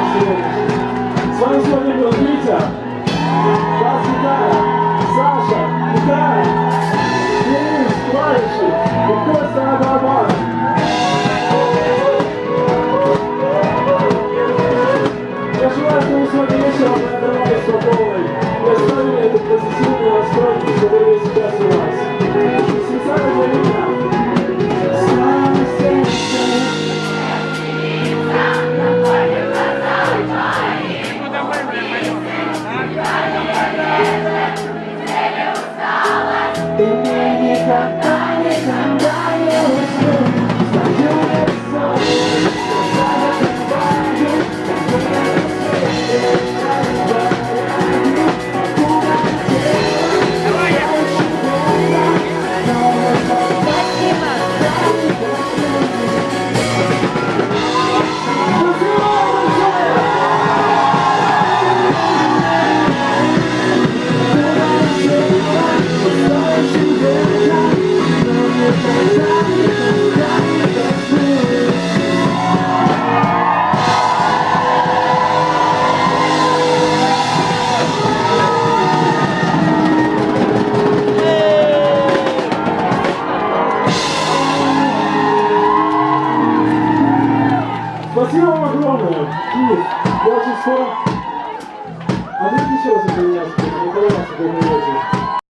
С вами сегодня был Витя. Никогда, никогда не уснешь. Спасибо вам огромное. И я очень скоро... А ты еще раз меня, Николай, сегодня вечером.